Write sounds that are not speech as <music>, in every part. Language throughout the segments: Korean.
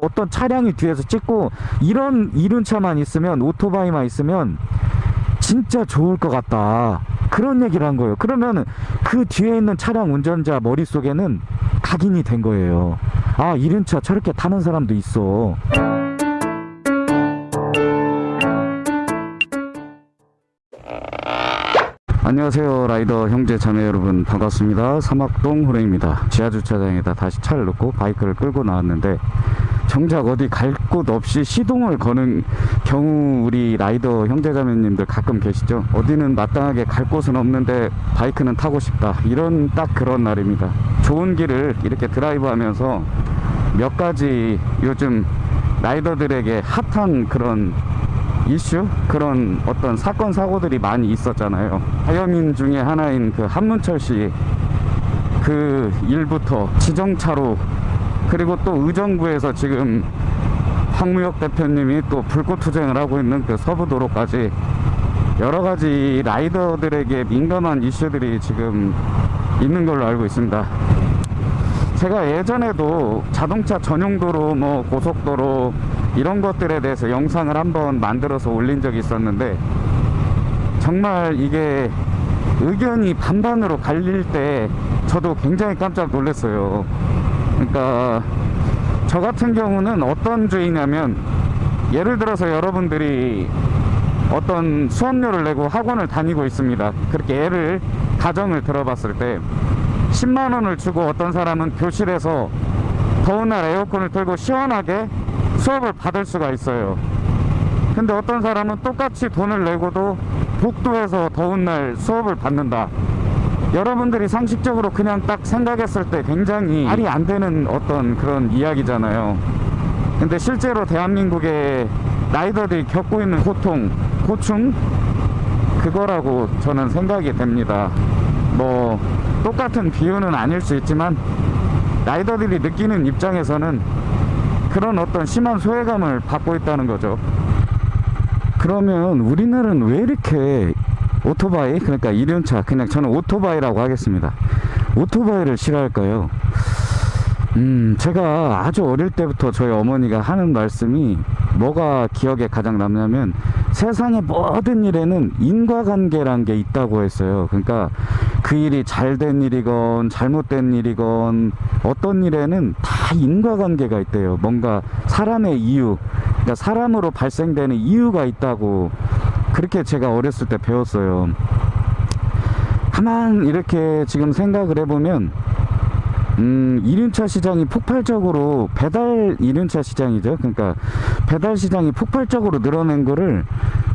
어떤 차량이 뒤에서 찍고 이런 이륜 차만 있으면 오토바이만 있으면 진짜 좋을 것 같다. 그런 얘기를 한 거예요. 그러면 그 뒤에 있는 차량 운전자 머릿속에는 각인이 된 거예요. 아 이륜 차 저렇게 타는 사람도 있어. 안녕하세요 라이더 형제 자매 여러분. 반갑습니다. 사막동 호랭입니다. 지하주차장에다 다시 차를 놓고 바이크를 끌고 나왔는데 정작 어디 갈 곳 없이 시동을 거는 경우 우리 라이더 형제자매님들 가끔 계시죠? 어디는 마땅하게 갈 곳은 없는데 바이크는 타고 싶다. 이런 딱 그런 날입니다. 좋은 길을 이렇게 드라이브 하면서 몇 가지 요즘 라이더들에게 핫한 그런 이슈? 그런 어떤 사건 사고들이 많이 있었잖아요. 하여민 중에 하나인 그 한문철 씨 그 일부터 지정차로 그리고 또 의정부에서 지금 황무혁 대표님이 또 불꽃 투쟁을 하고 있는 그 서부도로까지 여러 가지 라이더들에게 민감한 이슈들이 지금 있는 걸로 알고 있습니다. 제가 예전에도 자동차 전용도로 뭐 고속도로 이런 것들에 대해서 영상을 한번 만들어서 올린 적이 있었는데 정말 이게 의견이 반반으로 갈릴 때 저도 굉장히 깜짝 놀랐어요. 그러니까 저 같은 경우는 어떤 주의냐면 예를 들어서 여러분들이 어떤 수업료를 내고 학원을 다니고 있습니다. 그렇게 예를 가정을 들어봤을 때 10만 원을 주고 어떤 사람은 교실에서 더운 날 에어컨을 틀고 시원하게 수업을 받을 수가 있어요. 근데 어떤 사람은 똑같이 돈을 내고도 복도에서 더운 날 수업을 받는다. 여러분들이 상식적으로 그냥 딱 생각했을 때 굉장히 말이 안 되는 어떤 그런 이야기잖아요. 근데 실제로 대한민국의 라이더들이 겪고 있는 고통, 고충 그거라고 저는 생각이 됩니다. 뭐 똑같은 비유는 아닐 수 있지만 라이더들이 느끼는 입장에서는 그런 어떤 심한 소외감을 받고 있다는 거죠. 그러면 우리나라는 왜 이렇게 오토바이 그러니까 이륜차 그냥 저는 오토바이라고 하겠습니다. 오토바이를 싫어할까요. 음 제가 아주 어릴 때부터 저희 어머니가 하는 말씀이 뭐가 기억에 가장 남냐면 세상의 모든 일에는 인과관계란 게 있다고 했어요. 그러니까 그 일이 잘 된 일이건 잘못된 일이건 어떤 일에는 다 인과관계가 있대요. 뭔가 사람의 이유 그러니까 사람으로 발생되는 이유가 있다고 그렇게 제가 어렸을 때 배웠어요. 가만 이렇게 지금 생각을 해보면 음, 1륜차 시장이 폭발적으로 배달 1륜차 시장이죠. 그러니까 배달 시장이 폭발적으로 늘어난 거를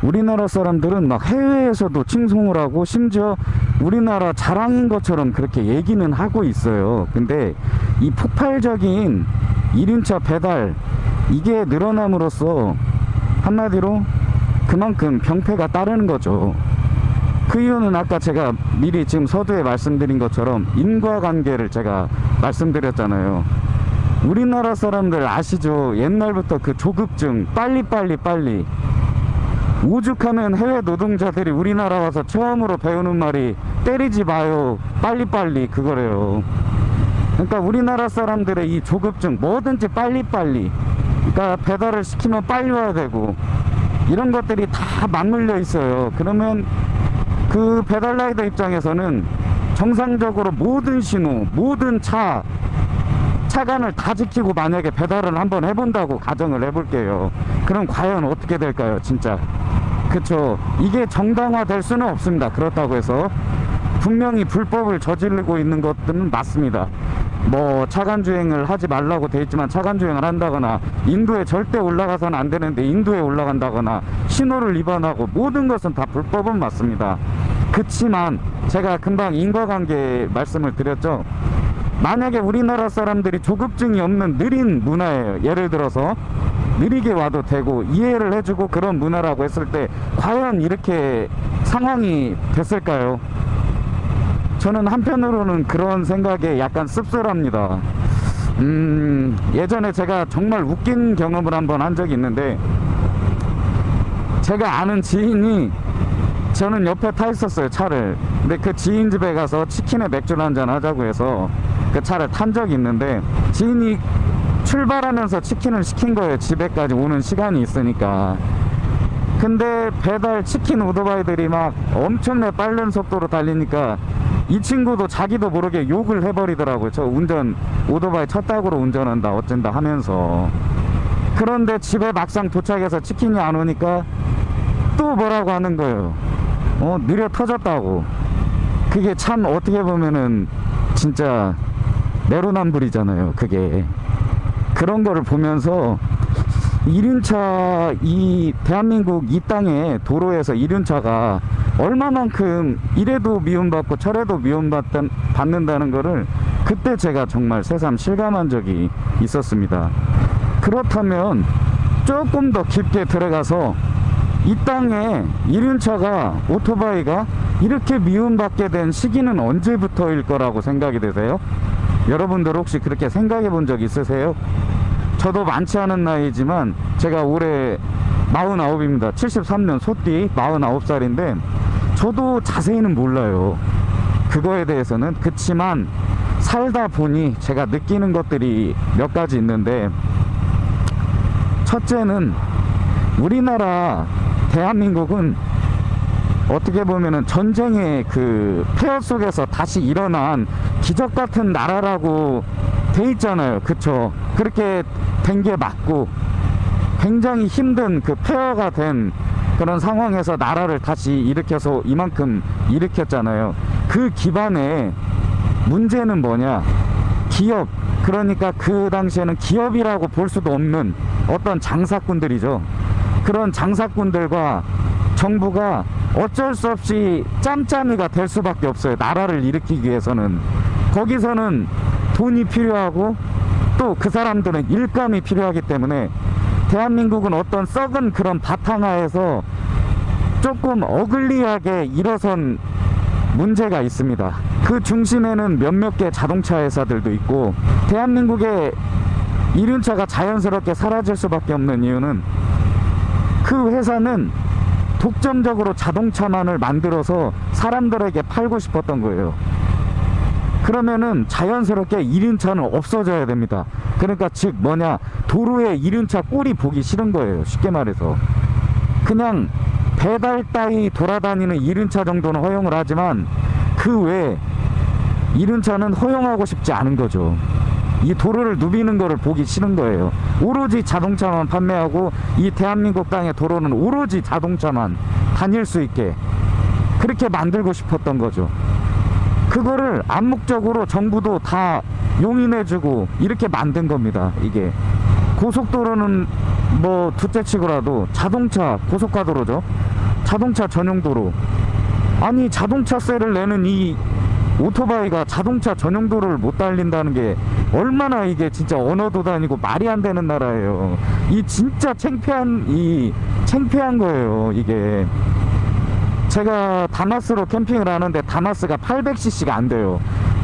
우리나라 사람들은 막 해외에서도 칭송을 하고 심지어 우리나라 자랑인 것처럼 그렇게 얘기는 하고 있어요. 근데 이 폭발적인 1륜차 배달 이게 늘어남으로써 한마디로 그만큼 병폐가 따르는 거죠. 그 이유는 아까 제가 미리 지금 서두에 말씀드린 것처럼 인과관계를 제가 말씀드렸잖아요. 우리나라 사람들 아시죠? 옛날부터 그 조급증 빨리빨리 빨리. 오죽하면 해외 노동자들이 우리나라 와서 처음으로 배우는 말이 때리지 마요 빨리빨리 그거래요. 그러니까 우리나라 사람들의 이 조급증 뭐든지 빨리빨리. 그러니까 배달을 시키면 빨리 와야 되고 이런 것들이 다 맞물려 있어요. 그러면 그 배달라이더 입장에서는 정상적으로 모든 신호 모든 차 차간을 다 지키고 만약에 배달을 한번 해본다고 가정을 해볼게요. 그럼 과연 어떻게 될까요 진짜? 그쵸? 이게 정당화 될 수는 없습니다. 그렇다고 해서 분명히 불법을 저지르고 있는 것들은 맞습니다. 뭐 차간주행을 하지 말라고 돼 있지만 차간주행을 한다거나 인도에 절대 올라가서는 안 되는데 인도에 올라간다거나 신호를 위반하고 모든 것은 다 불법은 맞습니다. 그치만 제가 금방 인과관계 말씀을 드렸죠. 만약에 우리나라 사람들이 조급증이 없는 느린 문화예요 예를 들어서 느리게 와도 되고 이해를 해주고 그런 문화라고 했을 때 과연 이렇게 상황이 됐을까요 저는 한편으로는 그런 생각에 약간 씁쓸합니다. 음 예전에 제가 정말 웃긴 경험을 한번 한 적이 있는데 제가 아는 지인이 저는 옆에 타 있었어요 차를. 근데 그 지인 집에 가서 치킨에 맥주 한잔 하자고 해서 그 차를 탄 적이 있는데 지인이 출발하면서 치킨을 시킨 거예요 집에까지 오는 시간이 있으니까. 근데 배달 치킨 오토바이들이 막 엄청나게 빠른 속도로 달리니까 이 친구도 자기도 모르게 욕을 해버리더라고요. 저 운전 오토바이 첫 딱으로 운전한다 어쩐다 하면서. 그런데 집에 막상 도착해서 치킨이 안 오니까 또 뭐라고 하는 거예요. 어 느려 터졌다고. 그게 참 어떻게 보면은 진짜 내로남불이잖아요 그게. 그런 거를 보면서 이륜차 이 대한민국 이 땅에 도로에서 이륜차가 얼마만큼 이래도 미움받고 저래도 미움받는다는 거를 그때 제가 정말 새삼 실감한 적이 있었습니다 그렇다면 조금 더 깊게 들어가서 이 땅에 이륜차가 오토바이가 이렇게 미움받게 된 시기는 언제부터일 거라고 생각이 되세요? 여러분들 혹시 그렇게 생각해 본 적 있으세요? 저도 많지 않은 나이지만 제가 올해 49입니다 73년 소띠 49살인데 저도 자세히는 몰라요 그거에 대해서는 그치만 살다 보니 제가 느끼는 것들이 몇 가지 있는데 첫째는 우리나라 대한민국은 어떻게 보면은 전쟁의 그 폐허 속에서 다시 일어난 기적 같은 나라라고 돼 있잖아요. 그쵸? 그렇게 된 게 맞고 굉장히 힘든 그 폐허가 된 그런 상황에서 나라를 다시 일으켜서 이만큼 일으켰잖아요. 그 기반에 문제는 뭐냐? 기업. 그러니까 그 당시에는 기업이라고 볼 수도 없는 어떤 장사꾼들이죠. 그런 장사꾼들과 정부가 어쩔 수 없이 짬짬이가 될 수밖에 없어요. 나라를 일으키기 위해서는. 거기서는 돈이 필요하고 또 그 사람들은 일감이 필요하기 때문에 대한민국은 어떤 썩은 그런 바탕하에서 조금 어글리하게 일어선 문제가 있습니다. 그 중심에는 몇몇 개 자동차 회사들도 있고 대한민국의 이륜차가 자연스럽게 사라질 수밖에 없는 이유는 그 회사는 독점적으로 자동차만을 만들어서 사람들에게 팔고 싶었던 거예요. 그러면은 자연스럽게 이륜차는 없어져야 됩니다. 그러니까 즉 뭐냐 도로에 이륜차 꼴이 보기 싫은 거예요. 쉽게 말해서 그냥 배달 따위 돌아다니는 이륜차 정도는 허용을 하지만 그 외에 이륜차는 허용하고 싶지 않은 거죠. 이 도로를 누비는 거를 보기 싫은 거예요. 오로지 자동차만 판매하고 이 대한민국 땅의 도로는 오로지 자동차만 다닐 수 있게 그렇게 만들고 싶었던 거죠. 그거를 암묵적으로 정부도 다 용인해주고 이렇게 만든 겁니다. 이게 고속도로는 뭐 둘째치고라도 자동차 고속가도로죠. 자동차 전용도로. 아니 자동차세를 내는 이 오토바이가 자동차 전용도로를 못 달린다는 게 얼마나 이게 진짜 언어도 다니고 말이 안 되는 나라예요. 이 진짜 창피한 이 창피한 거예요. 이게 제가 다마스로 캠핑을 하는데 다마스가 800cc가 안 돼요.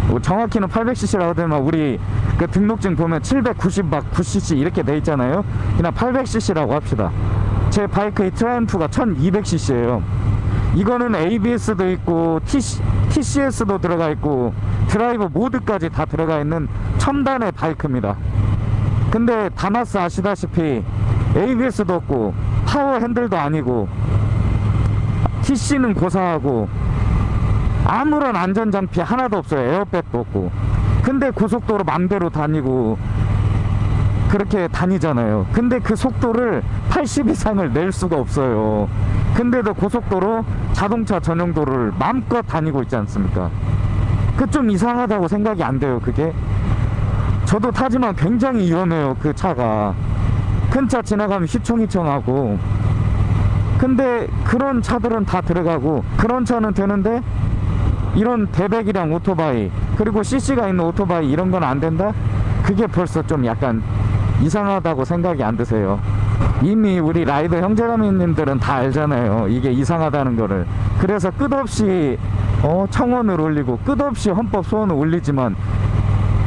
뭐 정확히는 800cc라고 되면 우리 그 등록증 보면 790막 9cc 이렇게 돼 있잖아요. 그냥 800cc라고 합시다. 제 바이크의 트라이엄프가 1200cc예요. 이거는 ABS도 있고 TC, TCS도 들어가 있고 드라이브 모드까지 다 들어가 있는 첨단의 바이크입니다. 근데 다마스 아시다시피 ABS도 없고 파워 핸들도 아니고 TC는 고사하고 아무런 안전장비 하나도 없어요. 에어백도 없고. 근데 고속도로 맘대로 다니고 그렇게 다니잖아요. 근데 그 속도를 80 이상을 낼 수가 없어요. 근데도 고속도로 자동차 전용도로를 마음껏 다니고 있지 않습니까? 그 좀 이상하다고 생각이 안 돼요. 그게 저도 타지만 굉장히 위험해요. 그 차가 큰 차 지나가면 휘청휘청하고 근데 그런 차들은 다 들어가고 그런 차는 되는데 이런 대백이랑 오토바이 그리고 CC가 있는 오토바이 이런 건 안 된다? 그게 벌써 좀 약간 이상하다고 생각이 안 드세요? 이미 우리 라이더 형제자매님들은 다 알잖아요 이게 이상하다는 거를. 그래서 끝없이 어, 청원을 올리고 끝없이 헌법 소원을 올리지만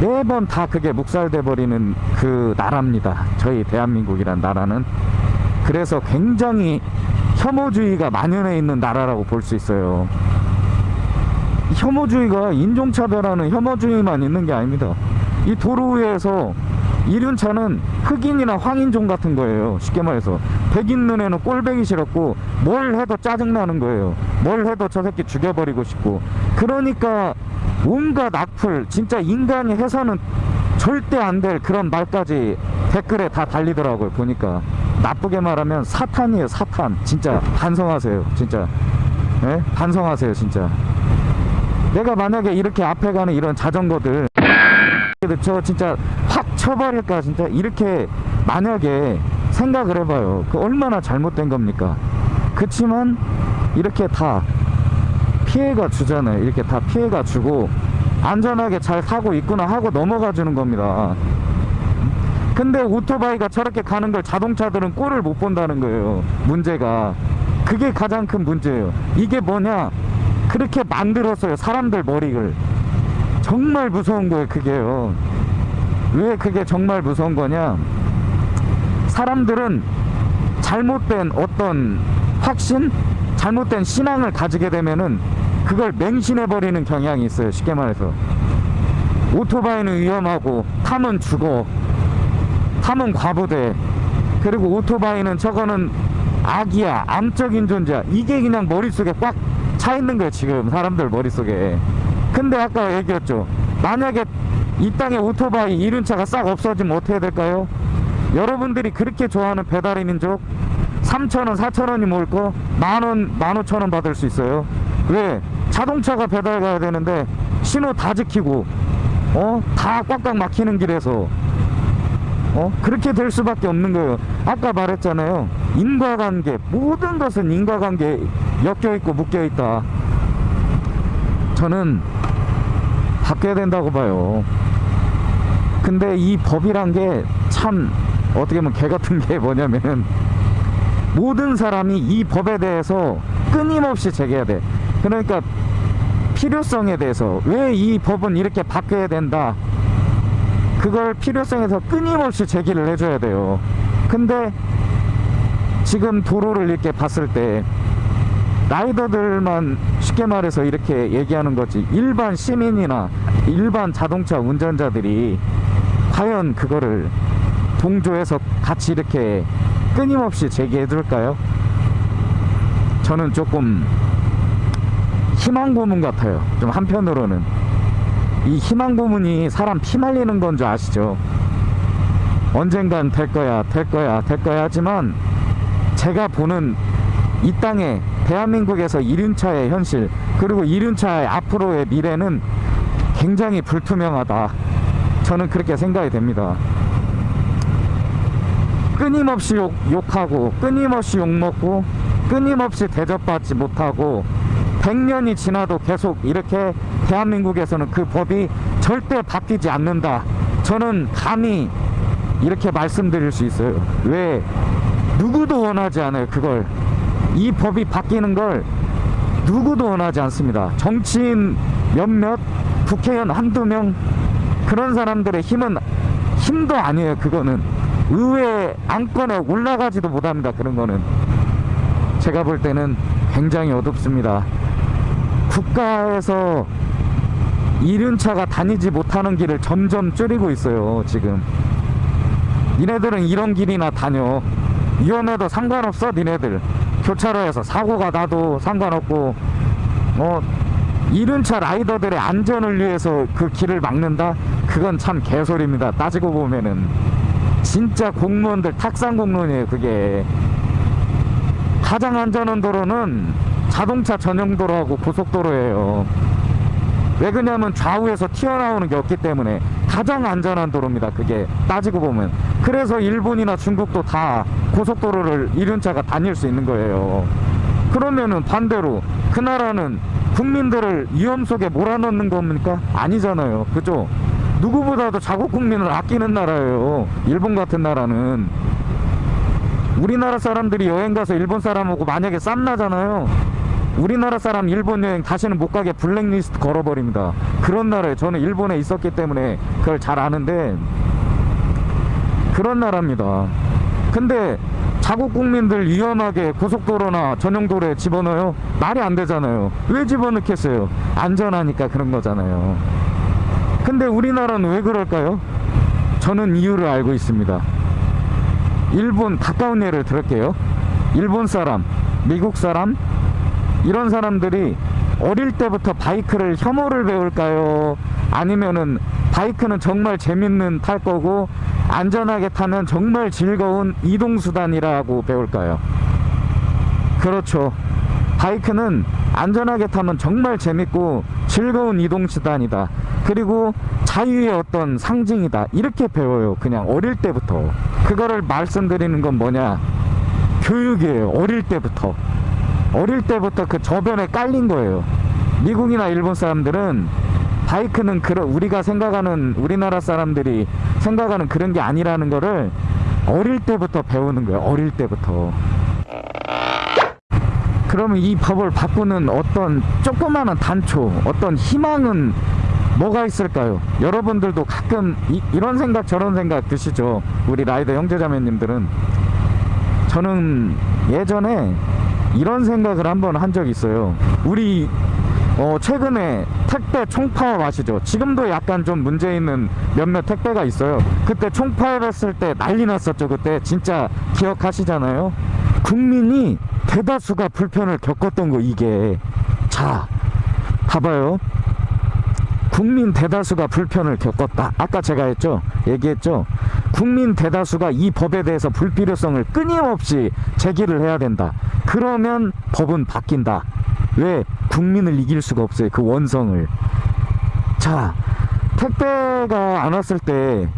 매번 다 그게 묵살돼 버리는 그 나라입니다. 저희 대한민국이란 나라는. 그래서 굉장히 혐오주의가 만연해 있는 나라라고 볼 수 있어요. 혐오주의가 인종차별하는 혐오주의만 있는 게 아닙니다. 이 도로 위에서 이륜차는 흑인이나 황인종 같은 거예요. 쉽게 말해서. 백인 눈에는 꼴배기 싫었고 뭘 해도 짜증나는 거예요. 뭘 해도 저 새끼 죽여버리고 싶고. 그러니까 온갖 악플 진짜 인간이 해서는 절대 안 될 그런 말까지 댓글에 다 달리더라고요 보니까 나쁘게 말하면 사탄이에요 사탄. 진짜 반성하세요 진짜. 예? 반성하세요 진짜. 내가 만약에 이렇게 앞에 가는 이런 자전거들 저 진짜 확 쳐버릴까 진짜 이렇게 만약에 생각을 해봐요. 그 얼마나 잘못된 겁니까? 그치만 이렇게 다 피해가 주잖아요. 이렇게 다 피해가 주고 안전하게 잘 타고 있구나 하고 넘어가 주는 겁니다 근데 오토바이가 저렇게 가는 걸 자동차들은 꼴을 못 본다는 거예요 문제가. 그게 가장 큰 문제예요. 이게 뭐냐? 그렇게 만들었어요 사람들 머리를. 정말 무서운 거예요 그게요. 왜 그게 정말 무서운 거냐? 사람들은 잘못된 어떤 확신 잘못된 신앙을 가지게 되면은 그걸 맹신해 버리는 경향이 있어요 쉽게 말해서. 오토바이는 위험하고 타면 죽어 타면 과부대 그리고 오토바이는 저거는 악이야 암적인 존재야. 이게 그냥 머릿속에 꽉 차 있는 거예요 지금 사람들 머릿속에. 근데 아까 얘기했죠. 만약에 이 땅에 오토바이 이륜차가 싹 없어지면 어떻게 될까요? 여러분들이 그렇게 좋아하는 배달의 민족 3천원 4천원이 모을 거 만원 15,000원 받을 수 있어요. 왜? 자동차가 배달 가야 되는데 신호 다 지키고 어? 다 꽉꽉 막히는 길에서 어? 그렇게 될 수밖에 없는 거예요. 아까 말했잖아요. 인과관계 모든 것은 인과관계에 엮여있고 묶여있다. 저는 바뀌어야 된다고 봐요. 근데 이 법이란 게 참 어떻게 보면 개 같은 게 뭐냐면 모든 사람이 이 법에 대해서 끊임없이 제기해야 돼. 그러니까 필요성에 대해서 왜 이 법은 이렇게 바뀌어야 된다 그걸 필요성에서 끊임없이 제기를 해줘야 돼요. 근데 지금 도로를 이렇게 봤을 때 라이더들만 쉽게 말해서 이렇게 얘기하는 거지. 일반 시민이나 일반 자동차 운전자들이 과연 그거를 동조해서 같이 이렇게 끊임없이 제기해 줄까요? 저는 조금 희망 고문 같아요. 좀 한편으로는 이 희망 고문이 사람 피 말리는 건 줄 아시죠? 언젠간 될 거야 될 거야 될 거야 하지만 제가 보는 이 땅에 대한민국에서 이륜차의 현실 그리고 이륜차의 앞으로의 미래는 굉장히 불투명하다 저는 그렇게 생각이 됩니다 끊임없이 욕, 욕하고 끊임없이 욕먹고 끊임없이 대접받지 못하고 100년이 지나도 계속 이렇게 대한민국에서는 그 법이 절대 바뀌지 않는다. 저는 감히 이렇게 말씀드릴 수 있어요. 왜 누구도 원하지 않아요 그걸. 이 법이 바뀌는 걸 누구도 원하지 않습니다. 정치인 몇몇 국회의원 한두 명 그런 사람들의 힘은 힘도 아니에요 그거는. 의회 안건에 올라가지도 못합니다 그런 거는. 제가 볼 때는 굉장히 어둡습니다. 국가에서 이륜차가 다니지 못하는 길을 점점 줄이고 있어요 지금. 니네들은 이런 길이나 다녀. 위험해도 상관없어 니네들. 교차로에서 사고가 나도 상관없고. 어 이륜차 라이더들의 안전을 위해서 그 길을 막는다? 그건 참 개소리입니다. 따지고 보면은. 진짜 공무원들 탁상 공무원이에요 그게. 가장 안전한 도로는 자동차 전용 도로하고 고속도로예요 왜 그러냐면 좌우에서 튀어나오는 게 없기 때문에 가장 안전한 도로입니다 그게. 따지고 보면. 그래서 일본이나 중국도 다 고속도로를 이륜 차가 다닐 수 있는 거예요. 그러면은 반대로 그 나라는 국민들을 위험 속에 몰아넣는 겁니까? 아니잖아요. 그죠? 누구보다도 자국 국민을 아끼는 나라예요. 일본 같은 나라는. 우리나라 사람들이 여행 가서 일본 사람하고 만약에 쌈 나잖아요 우리나라 사람 일본 여행 다시는 못 가게 블랙리스트 걸어버립니다 그런 나라에 저는 일본에 있었기 때문에 그걸 잘 아는데 그런 나라입니다 근데 자국 국민들 위험하게 고속도로나 전용도로에 집어넣어요? 말이 안 되잖아요 왜 집어넣겠어요? 안전하니까 그런 거잖아요 근데 우리나라는 왜 그럴까요? 저는 이유를 알고 있습니다. 일본 가까운 예를 들을게요. 일본 사람, 미국 사람 이런 사람들이 어릴 때부터 바이크를 혐오를 배울까요? 아니면은 바이크는 정말 재밌는 탈 거고 안전하게 타면 정말 즐거운 이동 수단이라고 배울까요? 그렇죠. 바이크는 안전하게 타면 정말 재밌고 즐거운 이동 수단이다. 그리고 자유의 어떤 상징이다. 이렇게 배워요. 그냥 어릴 때부터. 그거를 말씀드리는 건 뭐냐? 교육이에요. 어릴 때부터. 어릴 때부터 그 저변에 깔린 거예요. 미국이나 일본 사람들은 바이크는 그런 우리가 생각하는 우리나라 사람들이 생각하는 그런 게 아니라는 거를 어릴 때부터 배우는 거예요. 어릴 때부터. 그러면 이 법을 바꾸는 어떤 조그마한 단초, 어떤 희망은 뭐가 있을까요? 여러분들도 가끔 이, 런 생각 저런 생각 드시죠? 우리 라이더 형제자매님들은 저는 예전에 이런 생각을 한번 한 적이 있어요. 우리 어, 최근에 택배 총파업 아시죠? 지금도 약간 좀 문제 있는 몇몇 택배가 있어요. 그때 총파업 했을 때 난리 났었죠. 그때 진짜 기억하시잖아요. 국민이 대다수가 불편을 겪었던 거 이게 자 봐봐요. 국민 대다수가 불편을 겪었다. 아까 제가 했죠. 얘기했죠. 국민 대다수가 이 법에 대해서 불필요성을 끊임없이 제기를 해야 된다. 그러면 법은 바뀐다. 왜? 국민을 이길 수가 없어요. 그 원성을. 자, 택배가 안 왔을 때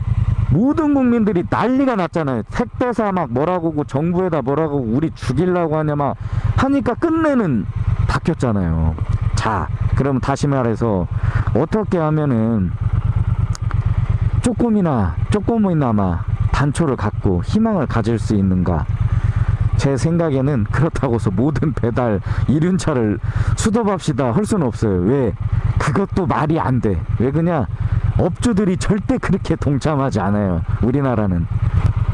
모든 국민들이 난리가 났잖아요. 택배사 막 뭐라고 하고 정부에다 뭐라고 우리 죽이려고 하냐 막 하니까 끝내는 바뀌었잖아요. 자, 그럼 다시 말해서 어떻게 하면은 조금이나 조금이나마 단초를 갖고 희망을 가질 수 있는가? 제 생각에는 그렇다고 해서 모든 배달 이륜차를 수도합시다 할 수는 없어요. 왜? 그것도 말이 안 돼. 왜 그냐? 업주들이 절대 그렇게 동참하지 않아요. 우리나라는.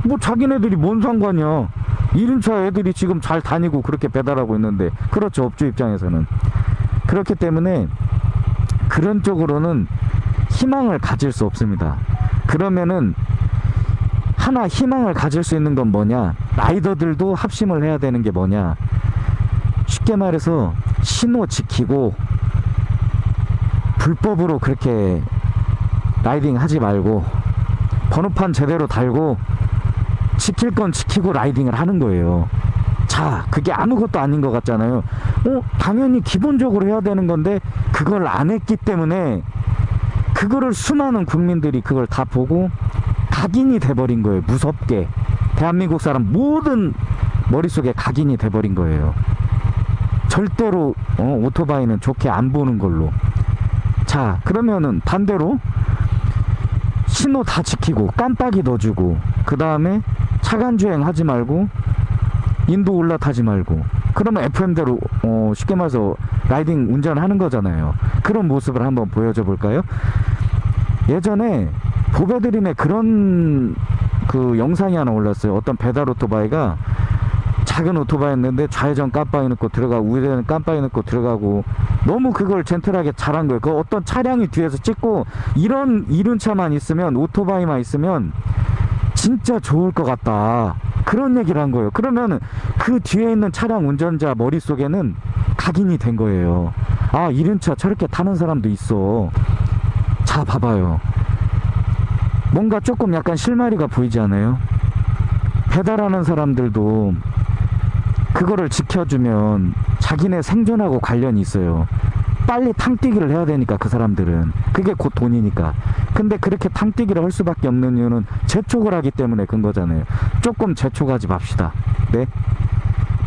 뭐 자기네들이 뭔 상관이야. 이륜차 애들이 지금 잘 다니고 그렇게 배달하고 있는데 그렇죠. 업주 입장에서는. 그렇기 때문에 그런 쪽으로는 희망을 가질 수 없습니다. 그러면은 하나 희망을 가질 수 있는 건 뭐냐? 라이더들도 합심을 해야 되는 게 뭐냐? 쉽게 말해서 신호 지키고 불법으로 그렇게 라이딩 하지 말고 번호판 제대로 달고 지킬 건 지키고 라이딩을 하는 거예요. 자, 그게 아무것도 아닌 것 같잖아요. 어, 당연히 기본적으로 해야 되는 건데 그걸 안 했기 때문에 그거를 수많은 국민들이 그걸 다 보고 각인이 돼버린 거예요. 무섭게. 대한민국 사람 모든 머릿속에 각인이 돼버린 거예요. 절대로 어, 오토바이는 좋게 안 보는 걸로. 자, 그러면은 반대로 신호 다 지키고 깜빡이 넣어주고 그 다음에 차간 주행 하지 말고 인도 올라타지 말고 그러면 FM대로 어, 쉽게 말해서 라이딩 운전하는 거잖아요. 그런 모습을 한번 보여줘 볼까요? 예전에 보배드림에 그런 그 영상이 하나 올랐어요. 어떤 배달 오토바이가 작은 오토바이였는데 좌회전 깜빡이 넣고 들어가고 우회전 깜빡이 넣고 들어가고 너무 그걸 젠틀하게 잘한 거예요. 그 어떤 차량이 뒤에서 찍고 이런 이륜 차만 있으면 오토바이만 있으면 진짜 좋을 것 같다. 그런 얘기를 한 거예요. 그러면 그 뒤에 있는 차량 운전자 머릿속에는 각인이 된 거예요. 아, 이륜차 저렇게 타는 사람도 있어. 자, 봐봐요. 뭔가 조금 약간 실마리가 보이지 않아요? 배달하는 사람들도 그거를 지켜주면 자기네 생존하고 관련이 있어요. 빨리 탕뛰기를 해야 되니까 그 사람들은 그게 곧 돈이니까 근데 그렇게 탕뛰기를 할 수밖에 없는 이유는 재촉을 하기 때문에 그런 거잖아요 조금 재촉하지 맙시다 네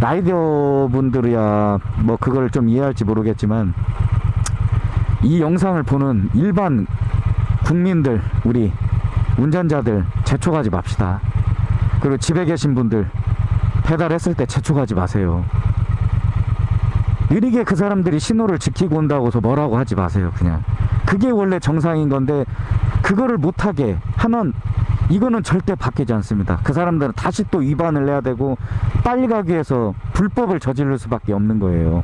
라이더 분들이야 뭐 그걸 좀 이해할지 모르겠지만 이 영상을 보는 일반 국민들 우리 운전자들 재촉하지 맙시다. 그리고 집에 계신 분들 배달했을 때 재촉하지 마세요. 느리게 그 사람들이 신호를 지키고 온다고 해서 뭐라고 하지 마세요 그냥. 그게 원래 정상인 건데 그거를 못하게 하면 이거는 절대 바뀌지 않습니다. 그 사람들은 다시 또 위반을 해야 되고 빨리 가기 위해서 불법을 저지를 수밖에 없는 거예요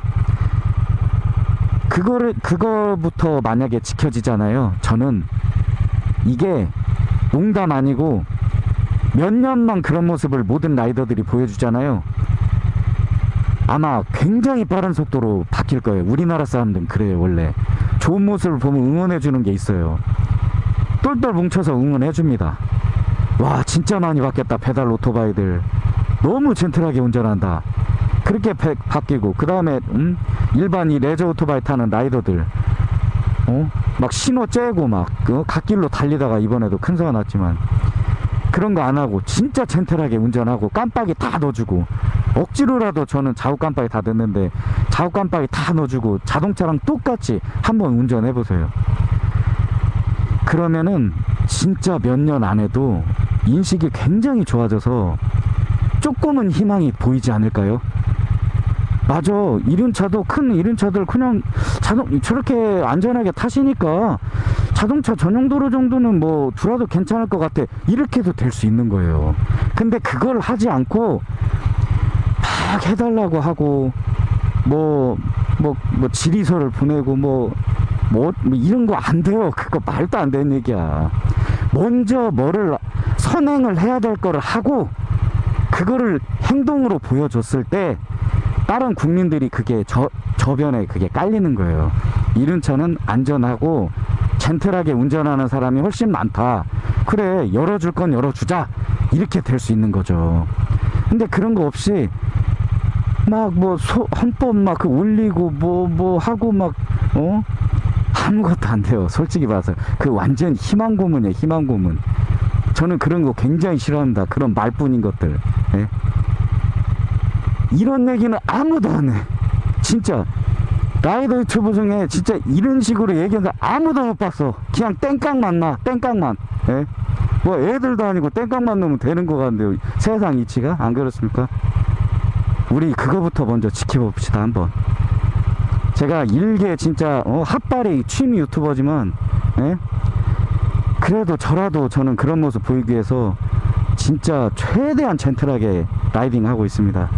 그거를 그거부터 만약에 지켜지잖아요 저는 이게 농담 아니고 몇 년만 그런 모습을 모든 라이더들이 보여주잖아요. 아마 굉장히 빠른 속도로 바뀔 거예요. 우리나라 사람들은 그래요, 원래. 좋은 모습을 보면 응원해주는 게 있어요. 똘똘 뭉쳐서 응원해줍니다. 와, 진짜 많이 바뀌었다, 페달 오토바이들. 너무 젠틀하게 운전한다. 그렇게 배- 바뀌고, 그 다음에, 음? 일반 이 레저 오토바이 타는 라이더들. 어? 막 신호 째고 막, 그 갓길로 달리다가 이번에도 큰 사고 났지만. 그런 거 안 하고 진짜 젠틀하게 운전하고 깜빡이 다 넣어주고 억지로라도 저는 좌우 깜빡이 다 넣는데 좌우 깜빡이 다 넣어주고 자동차랑 똑같이 한번 운전해 보세요. 그러면은 진짜 몇 년 안에도 인식이 굉장히 좋아져서 조금은 희망이 보이지 않을까요? 맞아. 이륜차도 큰 이륜차들 그냥 자동 저렇게 안전하게 타시니까 자동차 전용 도로 정도는 뭐 두라도 괜찮을 것 같아. 이렇게도 될 수 있는 거예요. 근데 그걸 하지 않고 막 해달라고 하고 뭐 뭐뭐 질의서를 보내고 뭐 뭐, 뭐 이런 거 안 돼요. 그거 말도 안 되는 얘기야. 먼저 뭐를 선행을 해야 될 거를 하고 그거를 행동으로 보여줬을 때 다른 국민들이 그게 저, 저변에 그게 깔리는 거예요. 이륜 차는 안전하고 젠틀하게 운전하는 사람이 훨씬 많다. 그래, 열어줄 건 열어주자. 이렇게 될 수 있는 거죠. 근데 그런 거 없이 막 뭐 헌법 막 그 올리고 뭐뭐 하고 막 어? 아무것도 안 돼요. 솔직히 봐서. 그 완전 희망 고문이에요. 희망 고문. 저는 그런 거 굉장히 싫어합니다. 그런 말뿐인 것들. 예? 이런 얘기는 아무도 안 해. 진짜. 라이더 유튜브 중에 진짜 이런 식으로 얘기하는 거 아무도 못 봤어. 그냥 땡깡 만 나. 땡깡만. 예? 뭐 애들도 아니고 땡깡만 넣으면 되는 거 같은데요. 세상 이치가? 안 그렇습니까? 우리 그거부터 먼저 지켜봅시다, 한번. 제가 일개 진짜 어, 핫발이 취미 유튜버지만 예? 그래도 저라도 저는 그런 모습 보이기 위해서 진짜 최대한 젠틀하게 라이딩 하고 있습니다.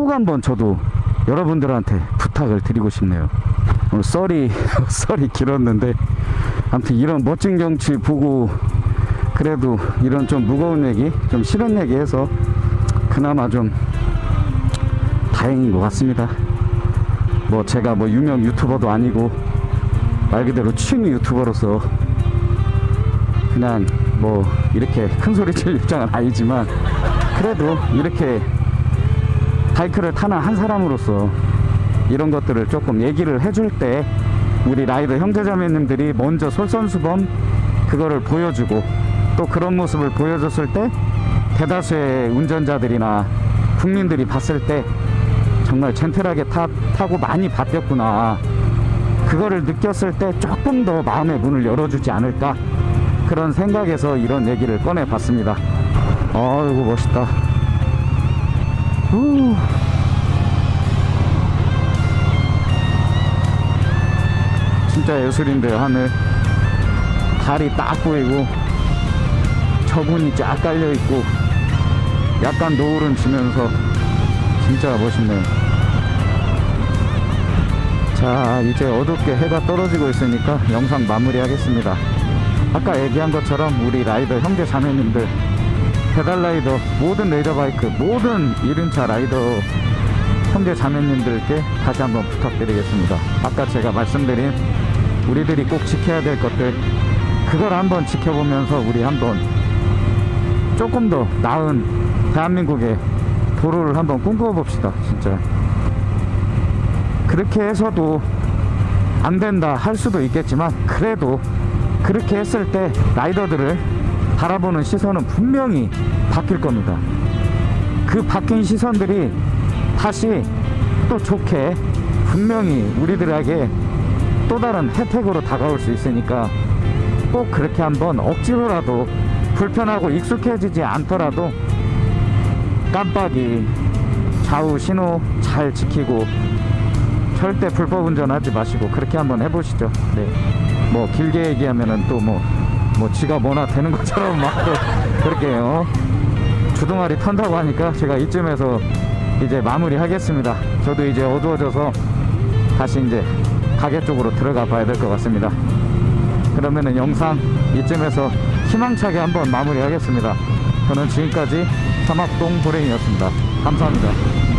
꼭 한번 저도 여러분들한테 부탁을 드리고 싶네요. 오늘 썰이 <laughs> 썰이 길었는데 아무튼 이런 멋진 경치 보고 그래도 이런 좀 무거운 얘기, 좀 싫은 얘기 해서 그나마 좀 다행인 것 같습니다. 뭐 제가 뭐 유명 유튜버도 아니고 말 그대로 취미 유튜버로서 그냥 뭐 이렇게 큰 소리 칠 입장은 아니지만 그래도 이렇게 바이크를 타는 한 사람으로서 이런 것들을 조금 얘기를 해줄 때 우리 라이더 형제자매님들이 먼저 솔선수범 그거를 보여주고 또 그런 모습을 보여줬을 때 대다수의 운전자들이나 국민들이 봤을 때 정말 젠틀하게 타, 타고 많이 바뀌었구나. 그거를 느꼈을 때 조금 더 마음의 문을 열어주지 않을까 그런 생각에서 이런 얘기를 꺼내 봤습니다. 아이고 멋있다 후. 진짜 예술인데요 하늘 달이 딱 보이고 저분이 쫙 깔려 있고 약간 노을은 지면서 진짜 멋있네요 자 이제 어둡게 해가 떨어지고 있으니까 영상 마무리 하겠습니다 아까 얘기한 것처럼 우리 라이더 형제 자매님들 페달 라이더 모든 라이더 바이크 모든 이륜차 라이더 형제 자매님들께 다시 한번 부탁드리겠습니다. 아까 제가 말씀드린 우리들이 꼭 지켜야 될 것들 그걸 한번 지켜보면서 우리 한번 조금 더 나은 대한민국의 도로를 한번 꿈꿔봅시다 진짜. 그렇게 해서도 안 된다 할 수도 있겠지만 그래도 그렇게 했을 때 라이더들을 바라보는 시선은 분명히 바뀔 겁니다 그 바뀐 시선들이 다시 또 좋게 분명히 우리들에게 또 다른 혜택으로 다가올 수 있으니까 꼭 그렇게 한번 억지로라도 불편하고 익숙해지지 않더라도 깜빡이 좌우 신호 잘 지키고 절대 불법 운전하지 마시고 그렇게 한번 해보시죠. 네. 뭐 길게 얘기하면은 또뭐 뭐 지가 뭐나 되는 것처럼 <laughs> 막또 그렇게 어주 둥아리 턴다고 하니까 제가 이쯤에서 이제 마무리 하겠습니다. 저도 이제 어두워져서 다시 이제 가게 쪽으로 들어가 봐야 될 것 같습니다. 그러면은 영상 이쯤에서 희망차게 한번 마무리 하겠습니다. 저는 지금까지 사막동 도랭이었습니다. 감사합니다.